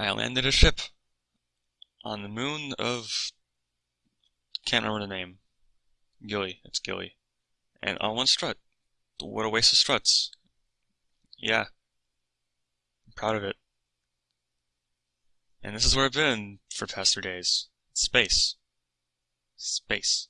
I landed a ship on the moon of can't remember the name. Gilly, it's Gilly, and on one strut. What a waste of struts. Yeah, I'm proud of it. And this is where I've been for past three days. Space. Space.